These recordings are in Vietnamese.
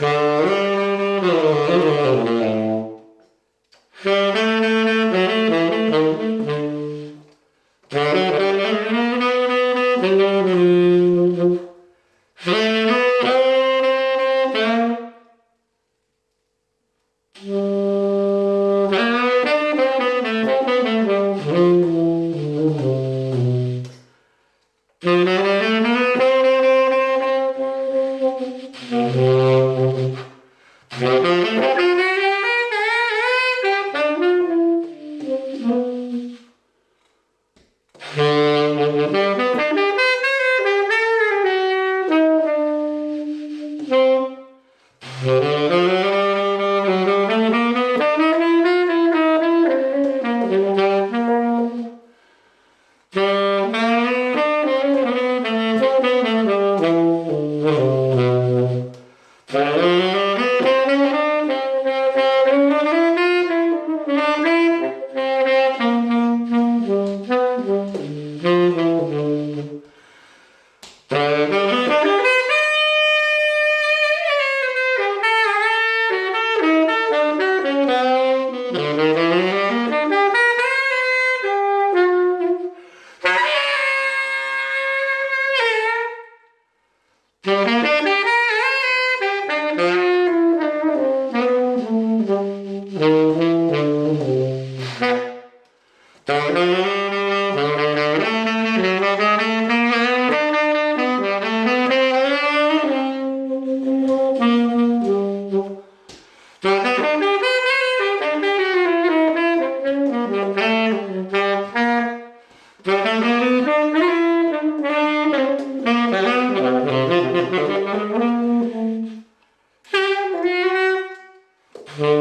Thank you.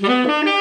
Música